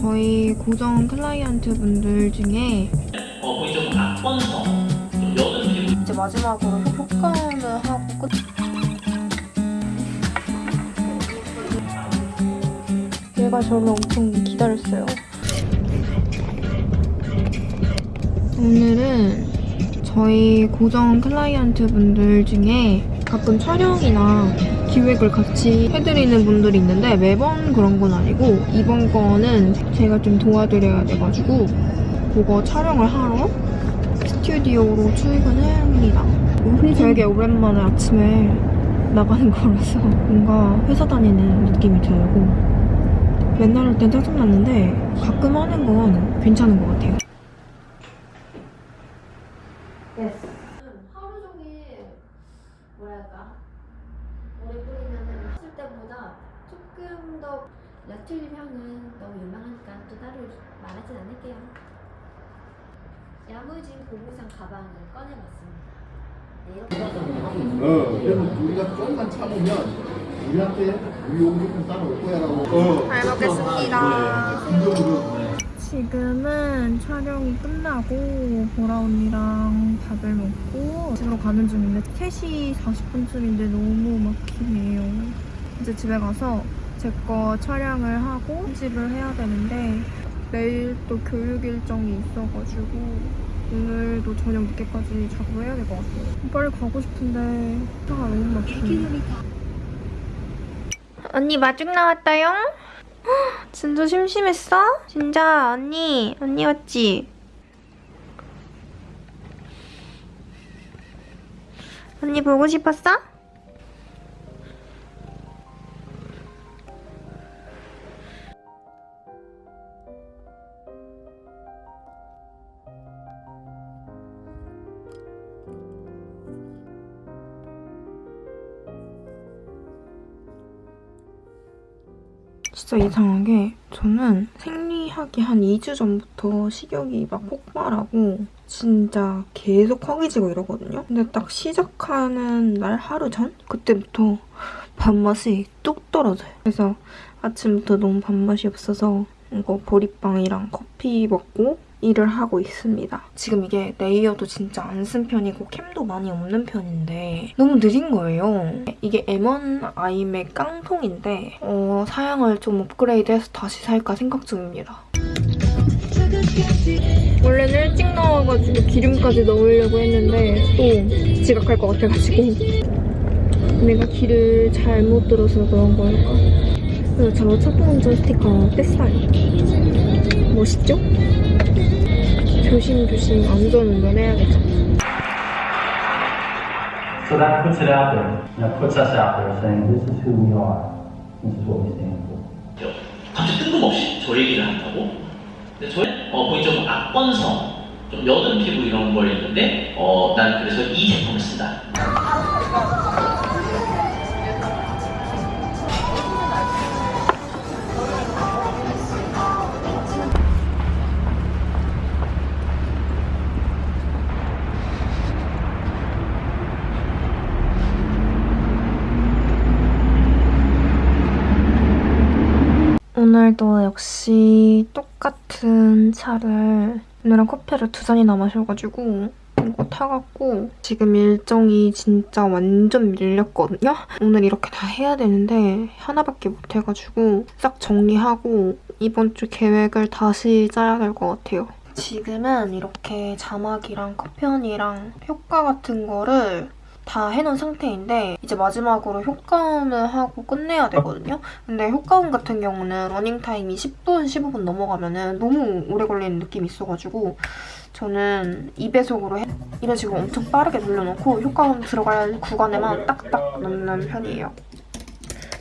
저희 고정 클라이언트 분들 중에 어, 거의 좀 여든 피부 이제 마지막으로 효과음을 하고 끝. 얘가 저를 엄청 기다렸어요. 오늘은 저희 고정 클라이언트 분들 중에 가끔 촬영이나 기획을 같이 해드리는 분들이 있는데 매번 그런 건 아니고 이번 거는 제가 좀 도와드려야 돼가지고 그거 촬영을 하러 스튜디오로 출근을 합니다. 되게 오랜만에 아침에 나가는 거라서 뭔가 회사 다니는 느낌이 들고 맨날 할 땐 짜증났는데 가끔 하는 건 괜찮은 것 같아요. 하루 종일 뭐랄까 오래 뿌리면은 했을 때보다 조금 더 라툴립 향은 너무 유명하니까 또 따로 말 하진 않을게요. 야무진 고무상 가방을 꺼내봤습니다. 네, 이렇게 어, 그래서 우리가 조금만 참으면 우리한테 우리 용품은 따라올 거야 라고. 어. 잘 먹겠습니다. 긍정으로. 지금은 촬영이 끝나고 보라 언니랑 밥을 먹고 집으로 가는 중인데 3시 40분쯤인데 너무 막히네요. 이제 집에 가서 제 거 촬영을 하고 편집을 해야 되는데 내일 또 교육 일정이 있어가지고 오늘도 저녁 늦게까지 작업을 해야 될 것 같아요. 빨리 가고 싶은데 차가 너무 막히네. 언니 마중 나왔다요? 진짜 심심했어? 진짜 언니 언니 왔지? 언니 보고 싶었어? 진짜 이상하게 저는 생리하기 한 2주 전부터 식욕이 막 폭발하고 진짜 계속 허기지고 이러거든요. 근데 딱 시작하는 날 하루 전? 그때부터 밥맛이 뚝 떨어져요. 그래서 아침부터 너무 밥맛이 없어서 이거 보리빵이랑 커피 먹고 일을 하고 있습니다. 지금 이게 레이어도 진짜 안 쓴 편이고 캠도 많이 없는 편인데 너무 느린 거예요. 이게 M1 아이맥 깡통인데 어, 사양을 좀 업그레이드해서 다시 살까 생각 중입니다. 원래는 일찍 나와가지고 기름까지 넣으려고 했는데 또 지각할 것 같아가지고 내가 길을 잘못 들어서 그런 걸까? 그래서 저첫 번째 스티커 뗐어요. 멋있죠? 조심조심 안전운전 해야겠죠. So that puts it out there. That puts us out there saying this is who we are. This is what we stand for. 갑자기 뜬금없이 저 얘기를 한다고? 근데 저 어, 거의 좀 악건성, 좀 여든 피부 이런 걸 있는데 어, 난 그래서 이 제품을 쓴다. 똑같은 차를 오늘은 커피를 두 잔이나 마셔가지고 이거 타갖고 지금 일정이 진짜 완전 밀렸거든요? 오늘 이렇게 다 해야 되는데 하나밖에 못 해가지고 싹 정리하고 이번 주 계획을 다시 짜야 될 것 같아요. 지금은 이렇게 자막이랑 커피언이랑 효과 같은 거를 다 해놓은 상태인데 이제 마지막으로 효과음을 하고 끝내야 되거든요. 근데 효과음 같은 경우는 러닝타임이 10분, 15분 넘어가면 너무 오래 걸리는 느낌이 있어가지고 저는 2배속으로 해, 이런 식으로 엄청 빠르게 돌려놓고 효과음 들어갈 구간에만 딱딱 넣는 편이에요.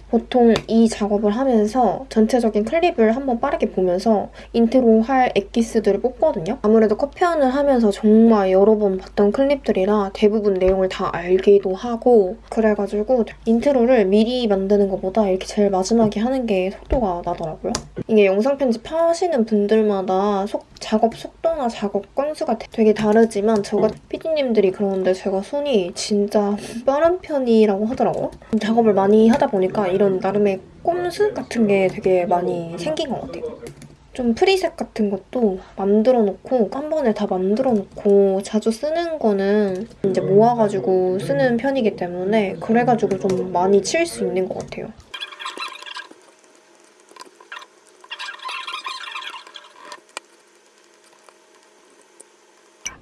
보통 이 작업을 하면서 전체적인 클립을 한번 빠르게 보면서 인트로 할 엑기스들을 뽑거든요. 아무래도 컷편을 하면서 정말 여러 번 봤던 클립들이라 대부분 내용을 다 알기도 하고 그래가지고 인트로를 미리 만드는 것보다 이렇게 제일 마지막에 하는 게 속도가 나더라고요. 이게 영상 편집 하시는 분들마다 속, 작업 속도나 작업 건수가 되게 다르지만 저 같은 PD님들이 그러는데 제가 손이 진짜 빠른 편이라고 하더라고요. 작업을 많이 하다 보니까 이런 나름의 꼼수 같은 게 되게 많이 생긴 것 같아요. 좀 프리셋 같은 것도 만들어 놓고 한 번에 다 만들어 놓고 자주 쓰는 거는 이제 모아가지고 쓰는 편이기 때문에 그래가지고 좀 많이 칠 수 있는 것 같아요.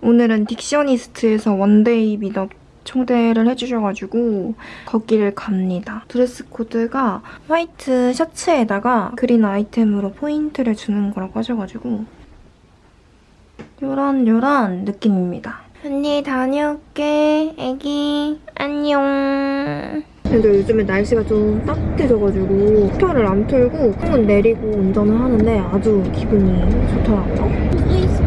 오늘은 딕셔니스트에서 one day meetup 초대를 해주셔가지고 거기를 갑니다. 드레스 코드가 화이트 셔츠에다가 그린 아이템으로 포인트를 주는 거라고 하셔가지고 요런 요런 느낌입니다. 언니 다녀올게. 애기 안녕. 근데 요즘에 날씨가 좀 따뜻해져가지고 히터를 안 틀고 창문 내리고 운전을 하는데 아주 기분이 좋더라고요.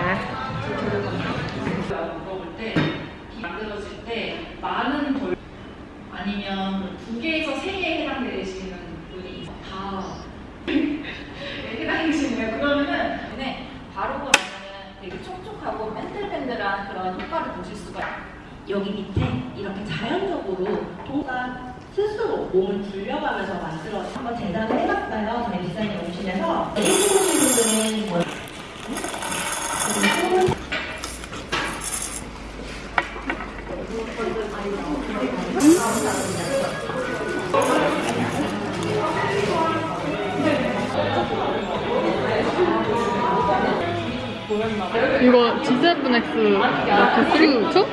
물어볼 때 만들어질 때 많은 돌 아니면 두 개에서 세 개에 해당되시는 분이 다 해당되시는 거예요. 그러면은 네, 바르고 나면은 되게 촉촉하고 밴들밴들한 그런 효과를 보실 수가 있어요. 여기 밑에 이렇게 자연적으로 통과 스스로 몸을 굴려가면서 만들어 한번 제작을 해봤어요. 저희 디자인 연구실에서 오신 분들은 뭐 이거 G7X 데스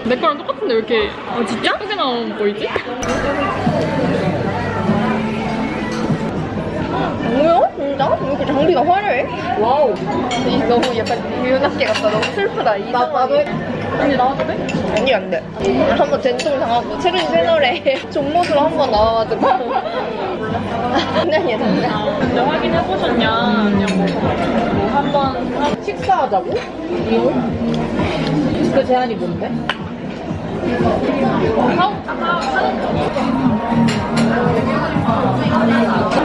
2? 내 거랑 똑같은데 왜 이렇게 어 진짜? 크게 나온 보이지? 뭐야? 진짜? 왜 이렇게 장비가 화려해? 와우. 너무 약간 유난기 같다. 너무 슬프다. 이 나, 나도 아니 나와도 돼? 아니 안 돼. 한번 된통 당하고 체르니 채널에 존모드로 한번 나와가지고. 장난이야 장난. 근데 확인해보셨냐? 아니면 뭐 한번 식사하자고? 이걸? 그 제한이 뭔데?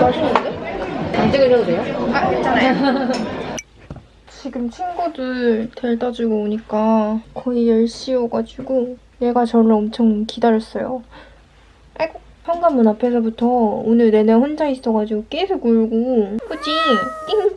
맛있는데? 안 찍으셔도 돼요? 아 괜찮아요. 지금 친구들 데려다 주고 오니까 거의 10시여가지고 얘가 저를 엄청 기다렸어요. 현관문 앞에서부터 오늘 내내 혼자 있어가지고 계속 울고 그지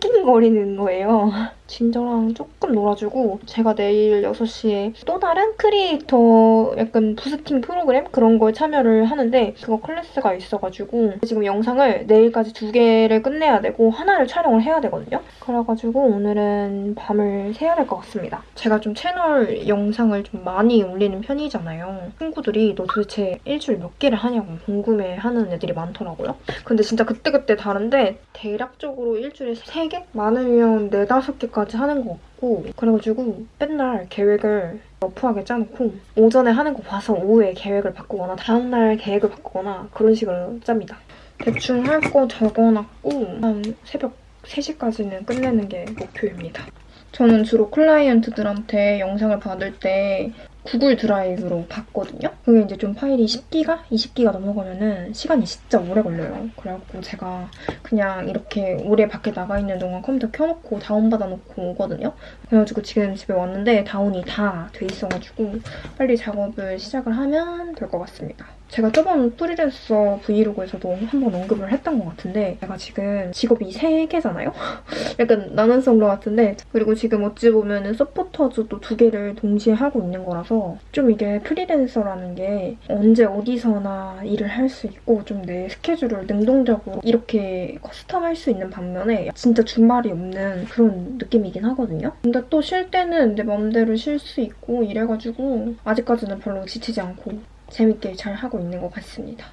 낑낑거리는 거예요. 진저랑 조금 놀아주고 제가 내일 6시에 또 다른 크리에이터 약간 부스팅 프로그램 그런 거에 참여를 하는데 그거 클래스가 있어가지고 지금 영상을 내일까지 두 개를 끝내야 되고 하나를 촬영을 해야 되거든요. 그래가지고 오늘은 밤을 새야 될 것 같습니다. 제가 좀 채널 영상을 좀 많이 올리는 편이잖아요. 친구들이 너 도대체 일주일 몇 개를 하냐고 궁금해하는 애들이 많더라고요. 근데 진짜 그때그때 다른데 대략적으로 일주일에 3개? 많으면 4, 5개 까지 하는 것 같고 그래가지고 맨날 계획을 러프하게 짜놓고 오전에 하는 거 봐서 오후에 계획을 바꾸거나 다음날 계획을 바꾸거나 그런 식으로 짭니다. 대충 할 거 적어놨고 한 새벽 3시까지는 끝내는 게 목표입니다. 저는 주로 클라이언트들한테 영상을 받을 때 구글 드라이브로 받거든요. 그게 이제 좀 파일이 10기가? 20기가 넘어가면은 시간이 진짜 오래 걸려요. 그래갖고 제가 그냥 이렇게 오래 밖에 나가 있는 동안 컴퓨터 켜놓고 다운받아 놓고 오거든요. 그래가지고 지금 집에 왔는데 다운이 다 돼 있어가지고 빨리 작업을 시작을 하면 될 것 같습니다. 제가 저번 프리랜서 브이로그에서도 한번 언급을 했던 것 같은데 제가 지금 직업이 3개잖아요? 약간 나는성 것 같은데 그리고 지금 어찌 보면 서포터즈도 두 개를 동시에 하고 있는 거라서 좀 이게 프리랜서라는 게 언제 어디서나 일을 할 수 있고 좀 내 스케줄을 능동적으로 이렇게 custom할 수 있는 반면에 진짜 주말이 없는 그런 느낌이긴 하거든요. 근데 또 쉴 때는 내 맘대로 쉴 수 있고 이래가지고 아직까지는 별로 지치지 않고 재밌게 잘 하고 있는 것 같습니다.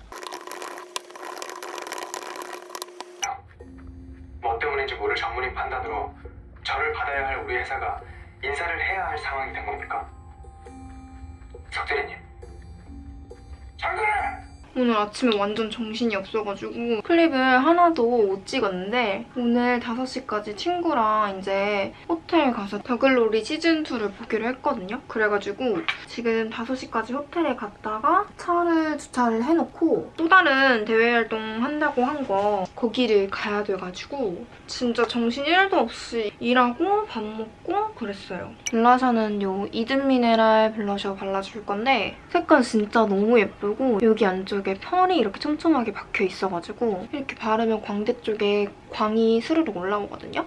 뭐 때문인지 모를 전문의 판단으로 저를 받아야 할 우리 회사가 인사를 해야 할 상황이 된 겁니까? 석대리님. 장그래! 오늘 아침에 완전 정신이 없어가지고 클립을 하나도 못 찍었는데 오늘 5시까지 친구랑 이제 호텔 가서 더글로리 시즌2를 보기로 했거든요. 그래가지고 지금 5시까지 호텔에 갔다가 차를 주차를 해놓고 또 다른 대외 활동 한다고 한 거 거기를 가야 돼가지고 진짜 정신 1도 없이 일하고 밥 먹고 그랬어요. 블러셔는 요 이든 미네랄 블러셔 발라줄 건데 색깔 진짜 너무 예쁘고 여기 안쪽 에 펄이 이렇게 촘촘하게 박혀 있어가지고 이렇게 바르면 광대 쪽에 광이 스르륵 올라오거든요.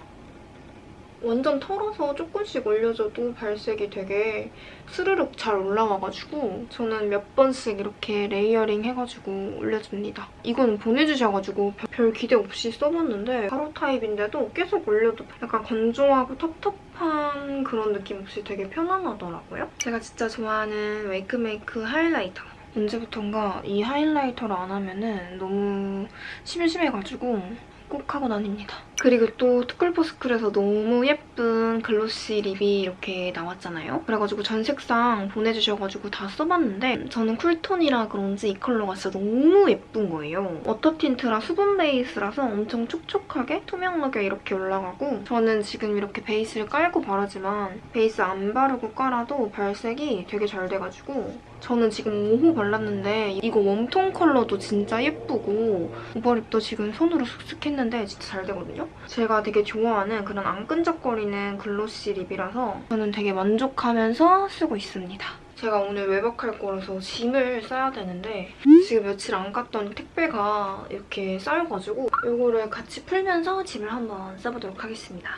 완전 털어서 조금씩 올려줘도 발색이 되게 스르륵 잘 올라와가지고 저는 몇 번씩 이렇게 layering 해가지고 올려줍니다. 이거는 보내주셔가지고 별- 별 기대 없이 써봤는데 가루 타입인데도 계속 올려도 약간 건조하고 텁텁한 그런 느낌 없이 되게 편안하더라고요. 제가 진짜 좋아하는 웨이크메이크 하이라이터. 언제부턴가 이 하이라이터를 안 하면은 너무 심심해가지고 꼭 하고 다닙니다. 그리고 또 투쿨포스쿨에서 너무 예쁜 glossy lip이 이렇게 나왔잖아요. 그래가지고 전 색상 보내주셔가지고 다 써봤는데 저는 쿨톤이라 그런지 이 컬러가 진짜 너무 예쁜 거예요. 워터 틴트라 수분 베이스라서 엄청 촉촉하게 투명하게 이렇게 올라가고 저는 지금 이렇게 베이스를 깔고 바르지만 베이스 안 바르고 깔아도 발색이 되게 잘 돼가지고 저는 지금 5호 발랐는데 이거 웜톤 컬러도 진짜 예쁘고 overlip도 지금 손으로 슥슥 했는데 진짜 잘 되거든요. 제가 되게 좋아하는 그런 안 끈적거리는 glossy lip이라서 저는 되게 만족하면서 쓰고 있습니다. 제가 오늘 외박할 거라서 짐을 싸야 되는데 지금 며칠 안 갔더니 택배가 이렇게 쌓여가지고 이거를 같이 풀면서 짐을 한번 싸보도록 하겠습니다.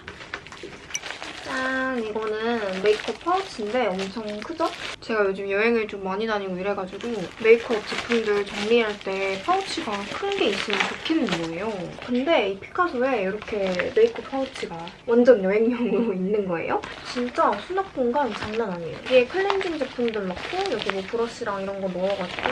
짠! 이거는 메이크업 파우치인데 엄청 크죠? 제가 요즘 여행을 좀 많이 다니고 이래가지고 메이크업 제품들 정리할 때 파우치가 큰 게 있으면 좋겠는 거예요. 근데 이 피카소에 이렇게 메이크업 파우치가 완전 여행용으로 있는 거예요. 진짜 수납 공간 장난 아니에요. 여기에 클렌징 제품들 넣고 여기 뭐 브러쉬랑 이런 거 넣어가지고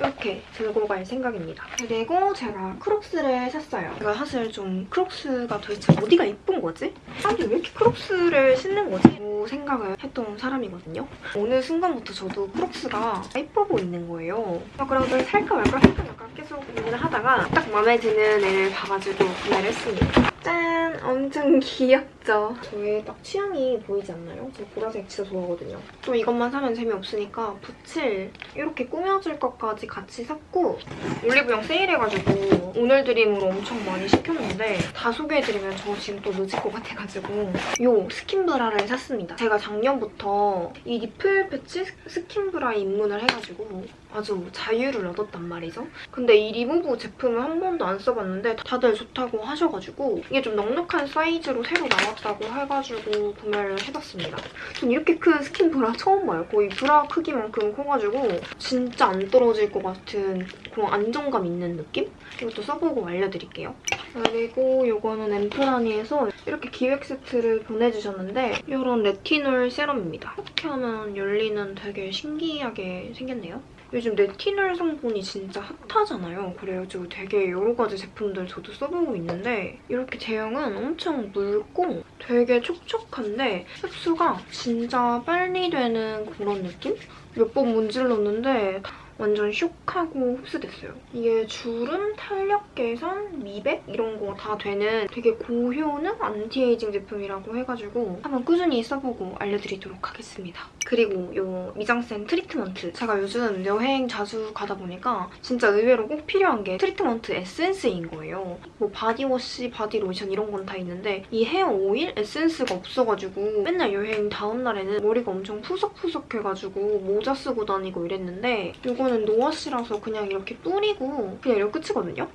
이렇게 들고 갈 생각입니다. 그리고 제가 크록스를 샀어요. 제가 사실 좀 크록스가 도대체 어디가 이쁜 거지? 사람들이 왜 이렇게 크록스를 신는 거지? 라고 생각을 했던 사람이거든요. 어느 순간부터 저도 크록스가 예뻐 보이는 거예요. 아, 그래서 살까 말까 살까 말까 계속 고민을 하다가 딱 마음에 드는 애를 봐가지고 구매를 했습니다. 짠! 엄청 귀엽죠? 저의 딱 취향이 보이지 않나요? 저 보라색 진짜 좋아하거든요. 또 이것만 사면 재미없으니까 붓을 이렇게 꾸며줄 것까지 같이 샀고 올리브영 세일해가지고 오늘 드림으로 엄청 많이 시켰는데 다 소개해드리면 저 지금 또 늦을 것 같아가지고 요 스킨브라를 샀습니다. 제가 작년부터 이 nipple 패치 스킨브라 입문을 해가지고 아주 자유를 얻었단 말이죠. 근데 이 리무브 제품을 한 번도 안 써봤는데 다들 좋다고 하셔가지고 이게 좀 넉넉한 사이즈로 새로 나왔다고 해가지고 구매를 해봤습니다. 전 이렇게 큰 스킨 브라 처음 봐요. 거의 브라 크기만큼 커가지고 진짜 안 떨어질 것 같은 그런 안정감 있는 느낌? 이것도 써보고 알려드릴게요. 그리고 이거는 엠프라니에서 이렇게 기획 세트를 보내주셨는데 이런 레티놀 세럼입니다. 이렇게 하면 열리는 되게 신기하게 생겼네요. 요즘 레티놀 성분이 진짜 핫하잖아요. 그래가지고 되게 여러 가지 제품들 저도 써보고 있는데 이렇게 제형은 엄청 묽고 되게 촉촉한데 흡수가 진짜 빨리 되는 그런 느낌? 몇 번 문질렀는데 완전 쇽하고 흡수됐어요. 이게 주름, 탄력 개선, 미백 이런 거 다 되는 되게 고효능 안티에이징 제품이라고 해가지고 한번 꾸준히 써보고 알려드리도록 하겠습니다. 그리고 이 미장센 트리트먼트 제가 요즘 여행 자주 가다 보니까 진짜 의외로 꼭 필요한 게 트리트먼트 에센스인 거예요. 뭐 바디워시, 바디로션 이런 건 다 있는데 이 헤어 오일 에센스가 없어가지고 맨날 여행 다음 날에는 머리가 엄청 푸석푸석해가지고 모자 쓰고 다니고 이랬는데 이 거는 no wash라서 그냥 이렇게 뿌리고 그냥 이렇게 끝이거든요?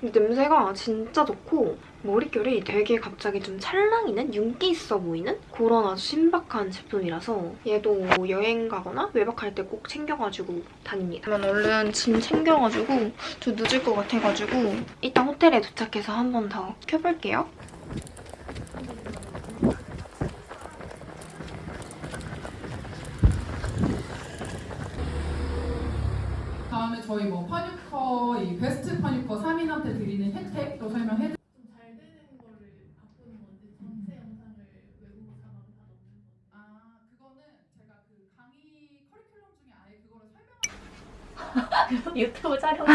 냄새가 진짜 좋고 머릿결이 되게 갑자기 좀 찰랑이는 윤기 있어 보이는 그런 아주 신박한 제품이라서 얘도 여행 가거나 외박할 때 꼭 챙겨가지고 다닙니다. 그러면 얼른 짐 챙겨가지고 좀 늦을 것 같아가지고 이따 호텔에 도착해서 한 번 더 켜볼게요. 다음에 저희 뭐 파뉴커 이 베스트 파뉴커 3인한테 드리는 혜택도 설명해 건지 아 그거는 제가 그 강의 커리큘럼 중에 아예 그거를 설명 유튜브 촬영.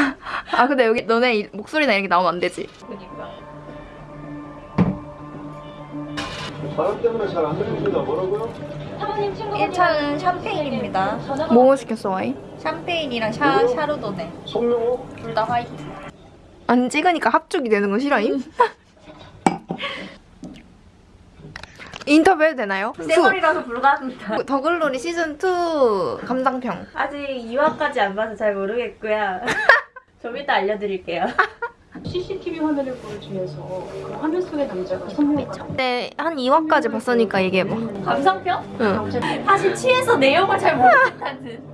아 근데 여기 너네 이- 목소리나 이런 게 나오면 안 되지. 그니까. 바람 때문에 잘 안 들립니다. 뭐라고요? 1차는 샴페인입니다. 뭐 시켰어 와인? 샴페인이랑 샤, 샤르도네. 손명호? 둘 다 화이트. 안 찍으니까 합죽이 되는 거 싫어임? 인터뷰 해도 되나요? 쌩얼이라서 불가합니다. 수. 더글로리 시즌2 감상평. 아직 2화까지 안 봐서 잘 모르겠고요. 좀 이따 알려드릴게요. CCTV 화면을 보여주면서 그 화면 속의 남자가 선물했죠. 네, 한 2화까지 봤으니까 얘기해봐. 감상평? 응. 사실 취해서 내용을 잘 모르겠다는.